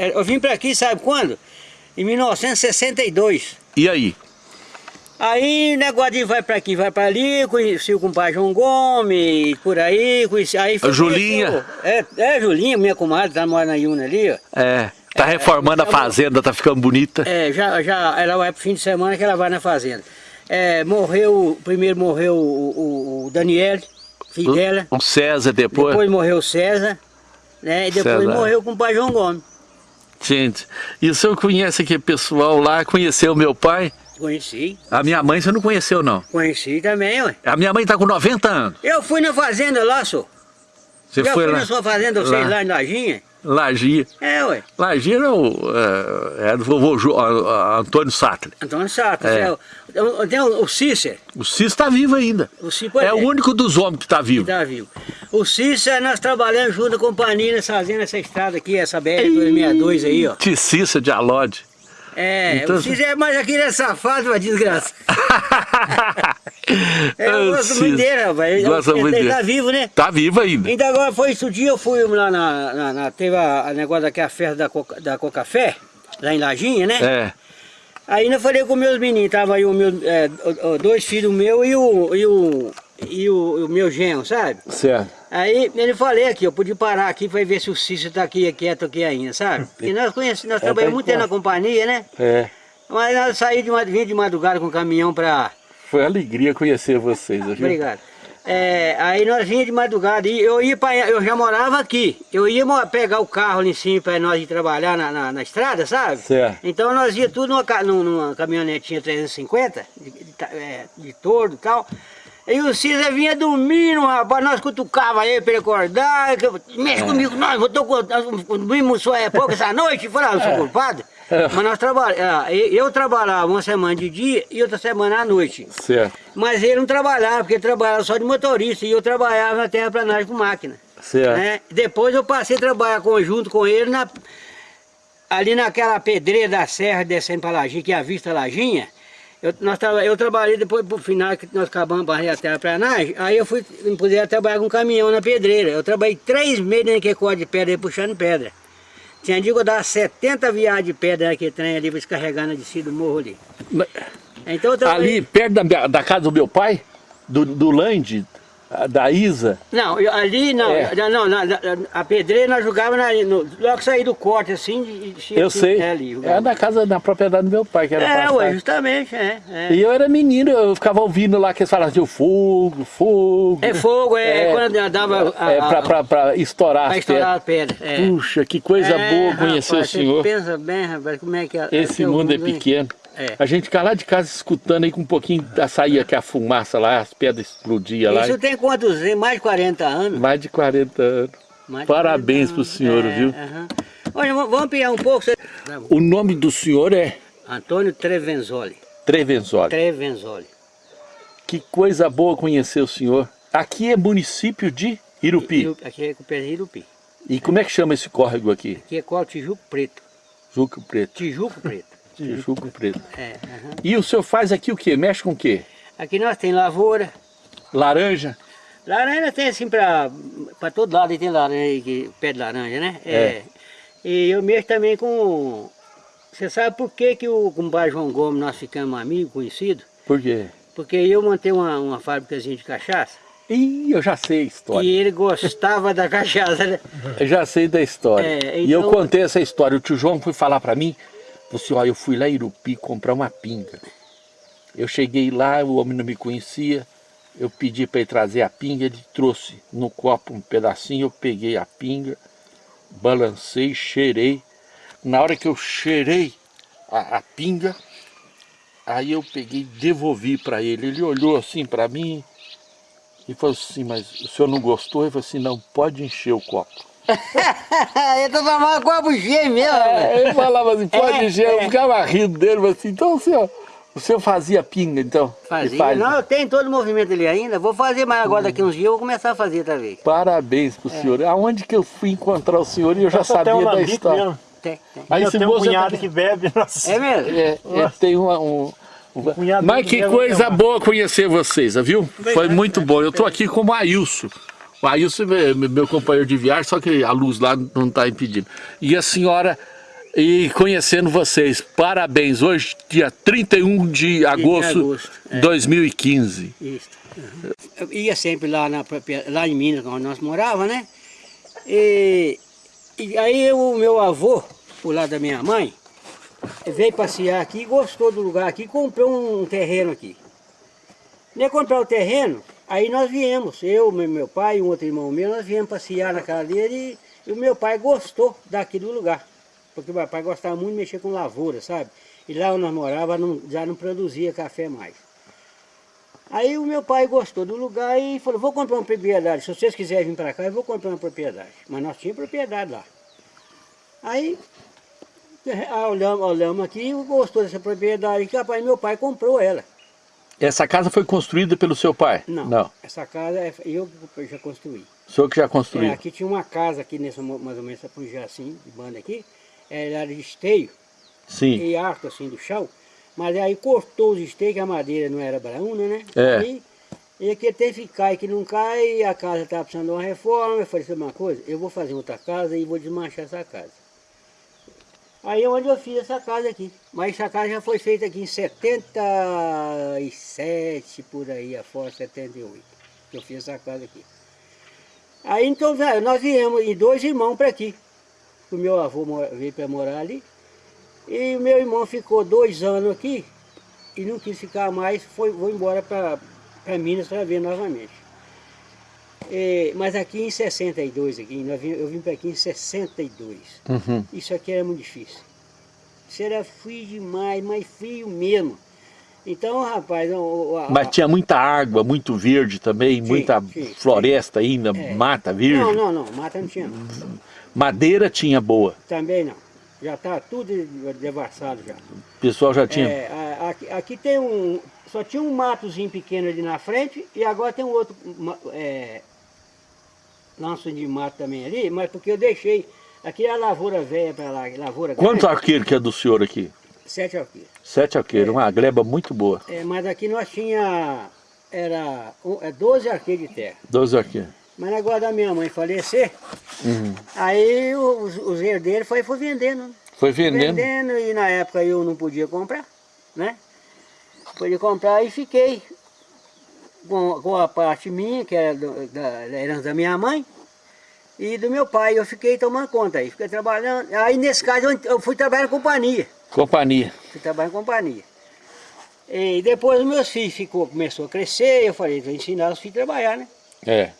É, eu vim pra aqui, sabe quando? Em 1962. E aí? Aí, negócio de vai pra aqui, vai pra ali, conheci o compadre João Gomes, por aí, conheci... Aí a Julinha. É, é, Julinha, minha comadre, tá morando na Iuna ali, ó. É, tá é, reformando é, a fazenda, tá ficando bonita. É, já, já, ela vai pro fim de semana que ela vai na fazenda. É, morreu, primeiro morreu o, o, o Daniel, filho dela. O César depois? Depois morreu o César, né, e depois César. morreu o compadre João Gomes. Gente, e o senhor conhece aquele pessoal lá, conheceu meu pai? Conheci. A minha mãe você não conheceu, não? Conheci também, ué. A minha mãe tá com 90 anos. Eu fui na fazenda lá, senhor. Você foi fui lá? na sua fazenda, vocês lá, lá em Lajinha? Lagia. É, ué. Lagia era, o, é, é do vovô Ju, Antônio Sattler. Antônio Sattler. É. É, tem o, o Cícero. O Cícero está vivo ainda. O Cícero, é, é, o único dos homens que está vivo. Está vivo. O Cícero, nós trabalhamos junto com a companhia fazendo essa estrada aqui, essa BR-262 aí, ó. De Cícero de Alode. É, então... o Cícero é mais aquele é safado, uma desgraça. é, eu gosto muito dele, rapaz. Gosta ele, muito ele tá vivo, né? Tá vivo ainda. Então agora foi esse dia, eu fui lá na, na, na teve a, a negócio daquela festa da, Coca, da Cocafé, lá em Lajinha, né? É. Aí eu falei com meus meninos, tava aí o meu, é, dois filhos meus e o, e o, e o, o meu genro, sabe? Certo. Aí ele falei aqui, eu podia parar aqui para ver se o Cícero tá aqui quieto aqui ainda, sabe? Porque nós conhecemos, nós é, trabalhamos muito tempo na companhia, né? É. Mas nós saímos de, de madrugada com o caminhão para... Foi alegria conhecer vocês, viu? Obrigado. É, aí nós vinha de madrugada e eu ia para eu já morava aqui. Eu ia pegar o carro ali em cima para nós ir trabalhar na, na, na, estrada, sabe? Certo. Então nós ia tudo numa, numa caminhonetinha 350, de, de, é, de tordo e tal. E o César vinha dormindo, rapaz, nós cutucava ele para ele acordar, mexe é. comigo, nós, eu tô, dormimos só é pouco essa noite, falava, eu sou é. culpado. Mas nós trabalhamos, é, eu trabalhava uma semana de dia e outra semana à noite. Certo. Mas ele não trabalhava, porque ele trabalhava só de motorista e eu trabalhava na terraplanagem com máquina. Certo. Né? Depois eu passei a trabalhar conjunto com ele na, ali naquela pedreira da serra descendo para Lajinha, que é a vista Lajinha. Eu, nós, eu trabalhei depois pro final que nós acabamos de barrer a terraplanagem, aí eu fui, puder trabalhar com caminhão na pedreira. Eu trabalhei três meses naquele código de pedra aí, puxando pedra. Tinha eu dava 70 viagens de pedra naquele trem ali, descarregando a descida do morro ali. Então, ali, perto da, da casa do meu pai, do, do Land, da Isa? Não, ali não, é. não, a pedreira nós jogávamos na, no, logo que saí do corte assim, de, Eu sei, é, ali, é na casa, na propriedade do meu pai que era É, ué, justamente, é, é, E eu era menino, eu ficava ouvindo lá que eles falavam assim, fogo, fogo. É fogo, é, é quando dava... A, é, pra, pra, pra estourar pra estourar a pedra. É. Puxa, que coisa é, boa conhecer rapaz, o senhor. pensa bem, rapaz, como é que é. Esse mundo é pequeno. É. A gente fica lá de casa escutando aí com um pouquinho, saía que a fumaça lá, as pedras explodiam lá. Isso tem quantos anos? Mais de 40 anos? Mais de 40 anos. De Parabéns 40 anos. pro senhor, é, viu? Uh -huh. Olha, vamos ampliar um pouco. O nome do senhor é? Antônio Trevenzoli. Trevenzoli. Trevenzoli. Que coisa boa conhecer o senhor. Aqui é município de Irupi. Aqui é com Irupi. E como é que chama esse córrego aqui? Aqui é qual? Tijuco Preto. Tijuco Preto. Tijuco Preto. Tijuco preto. É, uhum. E o senhor faz aqui o quê? Mexe com o quê? Aqui nós tem lavoura. Laranja? Laranja tem assim para todo lado, tem laranja, pé de laranja, né? É. é. E eu mexo também com... Você sabe por que, que o compadre João Gomes nós ficamos amigos, conhecidos? Por quê? Porque eu montei uma, uma fábricazinha de cachaça. Ih, eu já sei a história. E ele gostava da cachaça, né? Eu já sei da história. É, então... E eu então- contei essa história. O tio João foi falar para mim Falei assim, ó, eu fui lá em Irupi comprar uma pinga. Eu cheguei lá, o homem não me conhecia, eu pedi para ele trazer a pinga, ele trouxe no copo um pedacinho, eu peguei a pinga, balancei, cheirei. Na hora que eu cheirei a, a pinga, aí eu peguei devolvi para ele. Ele olhou assim para mim e falou assim, mas o senhor não gostou? Ele falou assim, não, pode encher o copo. Ele tá tomando copo cheio mesmo. É, ele falava assim, pode é, encher, é. eu ficava rindo dele, assim, então o senhor, o senhor fazia pinga então? Fazia, faz... não, eu tenho todo o movimento ali ainda, vou fazer mais agora daqui uns dias, eu vou começar a fazer outra vez. Parabéns pro é. senhor, aonde que eu fui encontrar o senhor e eu já sabia um da história. Mesmo. Tem, tem. Aí eu tenho um cunhado que bebe, nossa. É mesmo? É, é tem uma, um... Mas que coisa boa conhecer vocês, viu? Foi muito bom. Eu tô aqui com o Ailson. Aí é meu companheiro de viagem, só que a luz lá não está impedindo. E a senhora E conhecendo vocês, parabéns. Hoje, dia 31 de agosto de agosto, é. 2015. Isso. Uhum. Eu ia sempre lá, na, lá em Minas, onde nós morávamos, né? E, e aí o meu avô, por lado da minha mãe, veio passear aqui, gostou do lugar aqui, comprou um terreno aqui. Nem comprar o terreno, aí nós viemos, eu, meu pai e um outro irmão meu, nós viemos passear na casa dele e, e o meu pai gostou daqui do lugar. Porque meu pai gostava muito de mexer com lavoura, sabe? E lá onde nós morávamos já não produzia café mais. Aí o meu pai gostou do lugar e falou, vou comprar uma propriedade, se vocês quiserem vir para cá, eu vou comprar uma propriedade. Mas nós tínhamos propriedade lá. Aí ah, olhamos, olhamos aqui, gostou dessa propriedade que rapaz, meu pai comprou ela. Essa casa foi construída pelo seu pai? Não, Não. essa casa é, eu já construí. O senhor que já construiu? É, aqui tinha uma casa aqui, nessa, mais ou menos, essa assim, de banda aqui, ela era de esteio, Sim. e alto assim do chão, mas aí cortou os esteios, que a madeira não era brauna, né? É. Aí, e aqui tem que cai, que não cai, a casa está precisando de uma reforma, eu falei, sabe uma coisa? Eu vou fazer outra casa e vou desmanchar essa casa. Aí é onde eu fiz essa casa aqui. Mas essa casa já foi feita aqui em 77, por aí, afora 78. Que eu fiz essa casa aqui. Aí então, velho, nós viemos, e dois irmãos para aqui. O meu avô veio para morar ali. E o meu irmão ficou dois anos aqui e não quis ficar mais, foi, foi embora para Minas para ver novamente. É, mas aqui em 62, aqui, eu vim para aqui em 62. Uhum. Isso aqui era muito difícil. Isso era frio demais, mas frio mesmo. Então, rapaz... mas tinha muita água, muito verde também, sim, muita sim, floresta sim. ainda, é. mata verde? Não, não, não, mata não tinha não. Madeira tinha boa? Também não. Já está tudo devassado já. O pessoal já tinha... É, aqui, aqui, tem um... Só tinha um matozinho pequeno ali na frente e agora tem um outro é, lanço de mato também ali, mas porque eu deixei... Aqui é a lavoura velha para lá, lavoura Quantos arqueiros que é do senhor aqui? Sete arqueiros. Sete arqueiros, é. uma gleba muito boa. É, mas aqui nós tinha... Era é 12 arqueiros de terra. 12 arqueiros. Mas agora da minha mãe falecer, uhum. aí os, os herdeiros foi, foi vendendo. Foi vendendo? Vendendo e na época eu não podia comprar, né? Podia comprar e fiquei com, com a parte minha, que era do, da, da herança da minha mãe, e do meu pai. Eu fiquei tomando conta aí, fiquei trabalhando. Aí nesse caso eu fui trabalhar em companhia. Companhia. Fui trabalhar em companhia. E depois os meus filhos ficou, começou a crescer, eu falei, vou ensinar os filhos a trabalhar, né? É.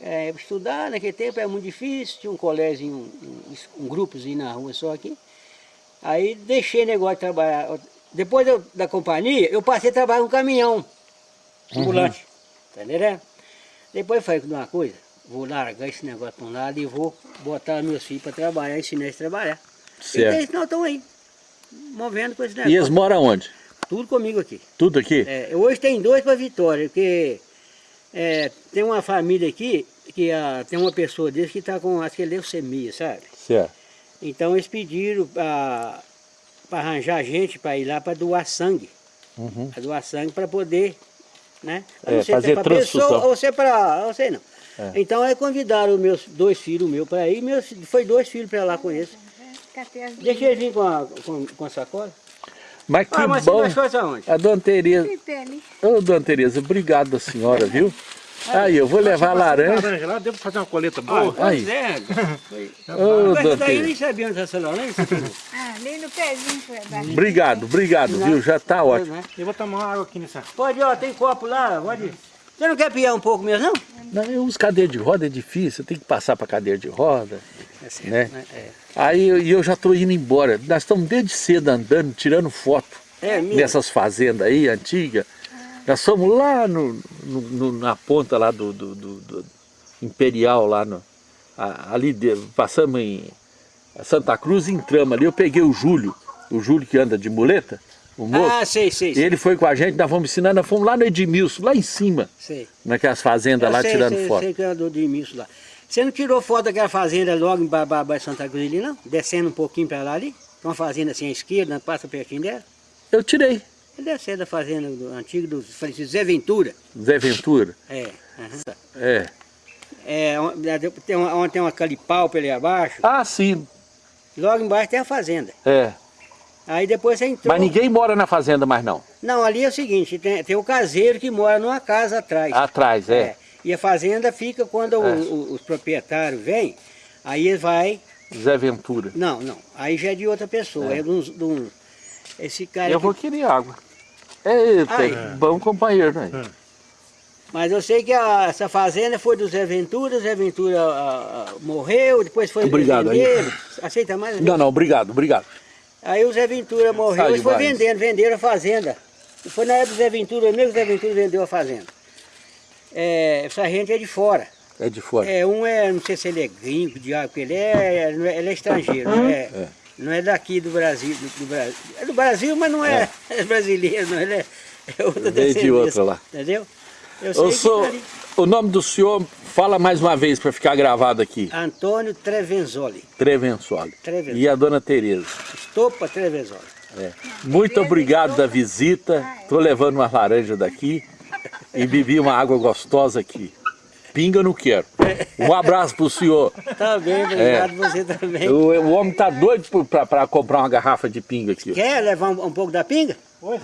É, estudar naquele tempo era muito difícil, tinha um colégio, um, um, um grupozinho na rua só aqui. Aí deixei o negócio de trabalhar. Depois eu, da companhia, eu passei a trabalhar no caminhão, ambulante, uhum. tá entendendo? Depois falei uma coisa, vou largar esse negócio para um lado e vou botar meus filhos para trabalhar, ensinar eles a trabalhar. Certo. E eles não estão aí, movendo com esse negócio. E eles moram onde? Tudo comigo aqui. Tudo aqui? É, hoje tem dois para Vitória, porque é, tem uma família aqui, que a, tem uma pessoa desse que está com, acho que é leucemia, sabe? Certo. Então eles pediram para arranjar gente para ir lá para doar sangue. Uhum. Para doar sangue para poder, né? É, fazer é transfusão. Pessoa, ou se é para, não sei não. É. Então aí convidaram meus dois filhos meus para ir, meus, foi dois filhos para lá com eles. Deixa eles vir com a, com, com a sacola. Mas que ah, mas bom. A dona Tereza. Ô, dona Tereza, obrigado a senhora, viu? Aí, eu vou levar laranja. laranja lá, devo fazer uma coleta boa. Ah, aí. É. Ô, Mas daí eu nem sabia onde essa laranja. Ah, nem no pezinho foi Obrigado, obrigado, viu? Já tá ótimo. Eu vou tomar água aqui nessa. Pode, ó, tem copo lá, pode. Você não quer piar um pouco mesmo, não? Não, eu uso cadeira de roda, é difícil, tem que passar para cadeira de roda. É certo, né? né? É. Aí eu, eu já estou indo embora. Nós estamos desde cedo andando, tirando foto é, nessas fazendas aí, antigas. Nós fomos lá no, no, na ponta lá do, do, do, do Imperial, lá no, ali de, passamos em Santa Cruz e entramos ali. Eu peguei o Júlio, o Júlio que anda de muleta, o moço. Ah, sei, sei. sei. Ele foi com a gente, nós fomos ensinando, nós fomos lá no Edmilson, lá em cima. Sei. Naquelas fazendas eu lá, sei, tirando sei, foto. sei que é do Edmilson lá. Você não tirou foto daquela fazenda logo em Babá Santa Cruz ali, não? Descendo um pouquinho para lá ali? Uma fazenda assim à esquerda, passa pertinho dela? Eu tirei. Deve ser da fazenda do, antigo do Zé Ventura. Zé Ventura? É. Uhum. É. É, tem uma, tem uma calipau ali abaixo. Ah, sim. Logo embaixo tem a fazenda. É. Aí depois você entrou... Mas ninguém mora na fazenda mais não? Não, ali é o seguinte, tem, tem o caseiro que mora numa casa atrás. Atrás, é. E a fazenda fica quando o- É. o- os proprietários vêm, aí ele vai... Zé Ventura. Não, não, aí já é de outra pessoa, é, de, uns, de uns- Esse cara Eu aqui- vou querer água. Eita, Ai. bom companheiro, né? Mas eu sei que a- essa fazenda foi do Zé Ventura, o Zé Ventura ah, ah, morreu, depois foi Obrigado, aí. venderam. Aceita mais? Não, não, obrigado, obrigado. Aí o Zé Ventura morreu Sai e foi vendendo, venderam a fazenda. E foi na época do Zé Ventura, mesmo que o Zé Ventura vendeu a fazenda. É, essa gente é de fora. É de fora. É, um é, não sei se ele é gringo, diabo, porque ele é, é- ele é estrangeiro, não é, É. não é daqui do Brasil, do, do Brasil. É do Brasil, mas não é, é brasileiro, não, ele é, é outra Veio de outra lá. Entendeu? Eu Eu que sou, tá o nome do senhor, fala mais uma vez para ficar gravado aqui. Antônio Trevenzoli, Trevensoli. Trevenzoli. E a dona Tereza. Estopa Trevenzoli. É. Muito obrigado da visita. Estou levando uma laranja daqui e bebi uma água gostosa aqui. Pinga eu não quero. Um abraço pro senhor. Tá bem, obrigado você também. O, o homem tá doido para comprar uma garrafa de pinga aqui. Quer levar um, um pouco da pinga? Oi,